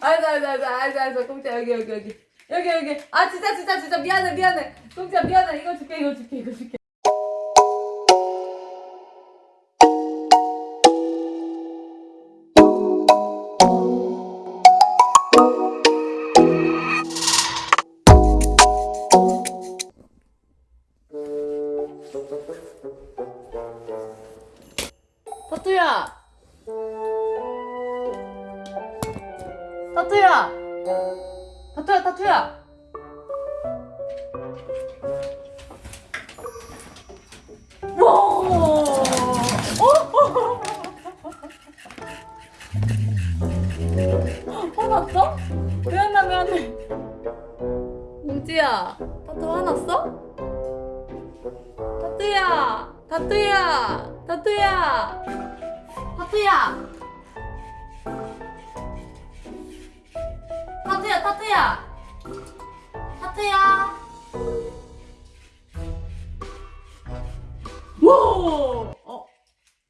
알았어 알았어 알았어 알았어 알았어. 공짜 여기 여기 여기. 여기 여기. 아 진짜 진짜 진짜. 미안해 미안해. 공짜 미안해. 이거 줄게 이거 줄게 이거 줄게. 타투야 타투야 타투야 타투야 와 어? 화났어? 미안해 미안해 뭉지야 타투 화났어? 타투야 타투야 타투야 타투야 타투야 타투야 와! 어?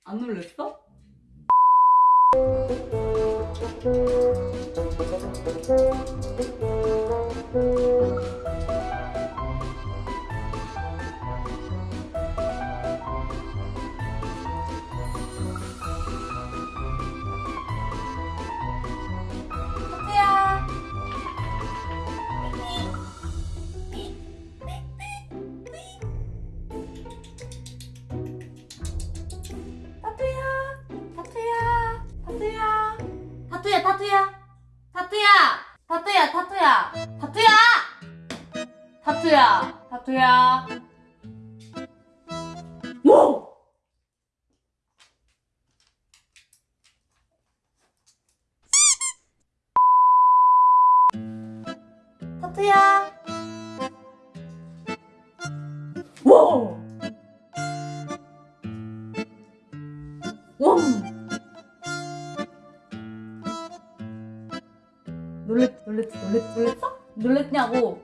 안 놀랬어? 타투야 뭐 타투야 와 와! 놀랬, 놀랬, 놀랬, 놀랬어? 놀랬냐고?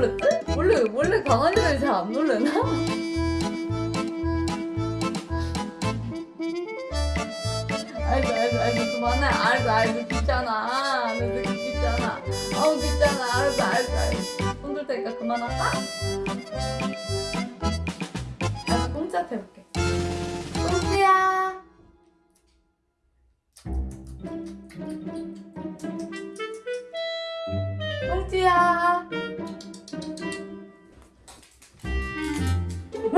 놀랐지? 원래 원래 강아지들이 잘안 놀래나? 알지 알지 알지 그만해. 알지 알지 귀찮아. 너도 귀찮아. 아우 귀찮아. 아이고 아이고 아이고. 손들 테니까 그만할까? 아주 꽁짝 해볼게. 꽁지야. 꽁지야.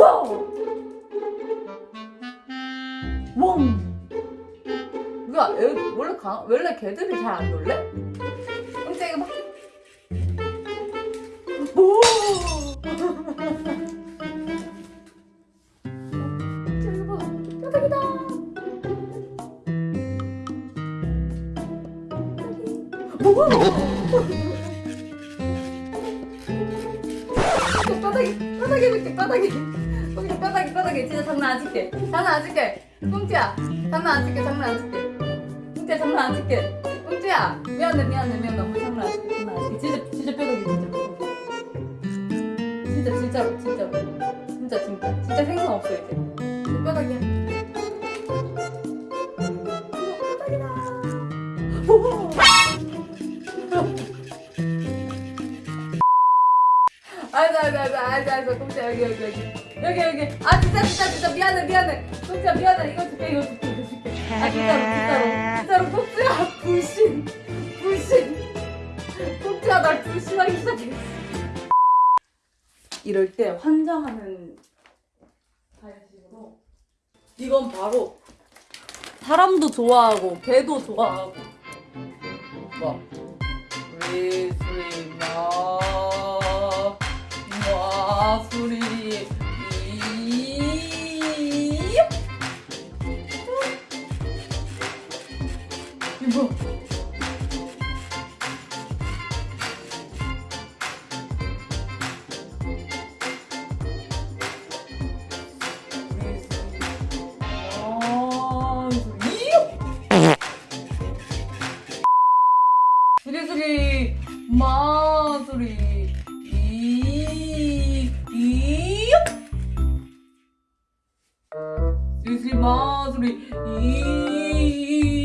와우! 와 애, 원래 강, 원래 개들이 잘 안 놀래? 깜짝이야 막 오! 바닥에 바닥에 이렇게 바닥에 뼈다귀, 뼈다귀. 진짜 장난 안 칠게. 장난 안 칠게. 꽁지야, 장난 안 칠게, 장난 안 칠게. 꽁지야, 장난 안 칠게. 꽁지야, 미안해, 미안해, 미안해. 우리 장난 안 칠게, 장난 안 칠게. 진짜, 진짜 뼈다귀, 진짜 뼈다귀. 진짜, 진짜로. 진짜, 진짜. 진짜 생선 없어, 이제. 진짜 뼈다귀야. 뼈다귀다. 오! 알았어 알았어 알았어 알았어 공짜 여기 여기 여기 여기 여기 아 진짜 진짜 진짜 미안해 미안해 공짜 미안해 이거 줄게 이거 줄게 이거 줄게 아 진짜로 진짜로 진짜로 공짜야 불신 불신 공짜야 날 불신하기 시작했어 이럴 때 환장하는 방식으로 이건 바로 사람도 좋아하고 개도 좋아하고 뭐리 이거 소리 마 소리 이이 소리 마 소리 이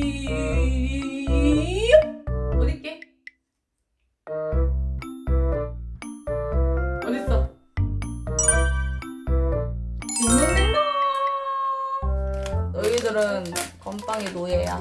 너희들은 건빵의 노예야